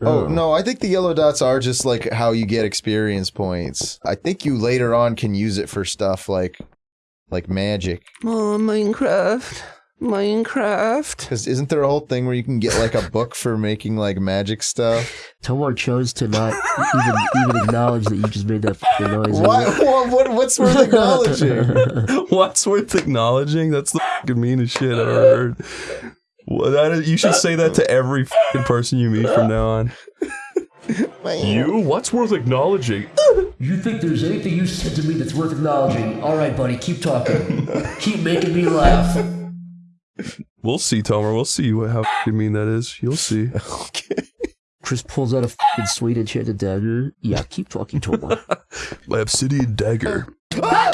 Oh, no, I think the yellow dots are just like how you get experience points. I think you later on can use it for stuff like like magic. Oh, Minecraft. Minecraft. Because isn't there a whole thing where you can get like a book for making like magic stuff? Tomer chose to not even even acknowledge that you just made that fucking noise. What? what, what what's worth acknowledging? What's worth acknowledging? That's the fucking meanest shit I've ever heard. Well, that is, you should say that to every fucking person you meet from now on. You? What's worth acknowledging? You think there's anything you said to me that's worth acknowledging? All right, buddy, keep talking. keep making me laugh. We'll see, Tomer. We'll see what how fucking mean that is. You'll see. Chris pulls out a fucking sweet enchanted dagger. Yeah, keep talking, Tomer. My obsidian dagger. Ah!